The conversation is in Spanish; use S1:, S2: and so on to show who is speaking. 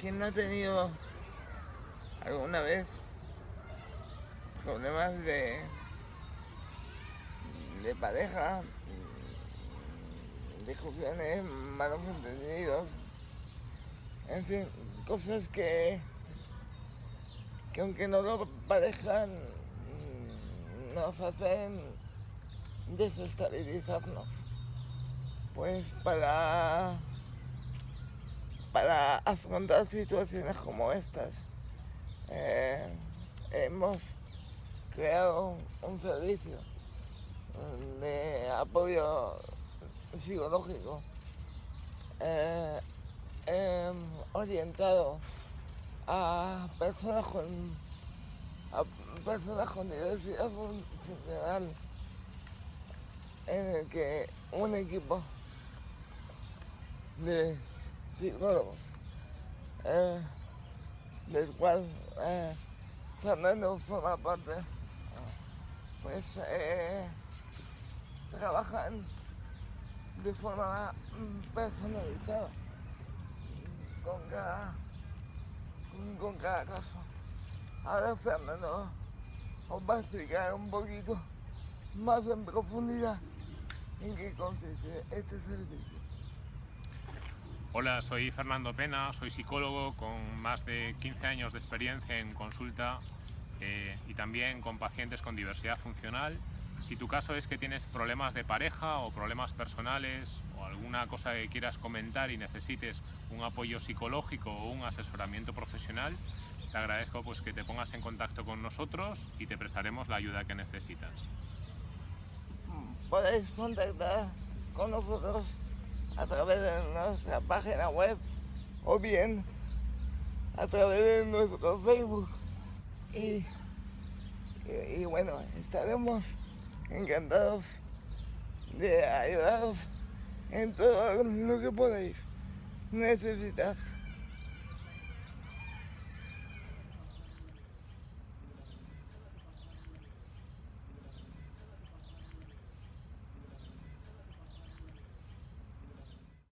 S1: ¿Quién no ha tenido alguna vez problemas de, de pareja, discusiones, malos entendidos, en fin, cosas que, que aunque no lo parejan, nos hacen desestabilizarnos. Pues para para afrontar situaciones como estas. Eh, hemos creado un servicio de apoyo psicológico eh, em, orientado a personas con a personas con diversidad funcional en el que un equipo de psicólogos, eh, del cual eh, Fernando forma parte, pues eh, trabajan de forma personalizada con cada, con cada caso. Ahora Fernando os va a explicar un poquito más en profundidad en qué consiste este servicio.
S2: Hola, soy Fernando Pena, soy psicólogo con más de 15 años de experiencia en consulta eh, y también con pacientes con diversidad funcional. Si tu caso es que tienes problemas de pareja o problemas personales o alguna cosa que quieras comentar y necesites un apoyo psicológico o un asesoramiento profesional, te agradezco pues, que te pongas en contacto con nosotros y te prestaremos la ayuda que necesitas.
S1: Podéis contactar con nosotros a través de nuestra página web o bien a través de nuestro Facebook. Y, y, bueno, estaremos encantados de ayudaros en todo lo que podáis necesitar.